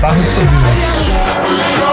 tá no.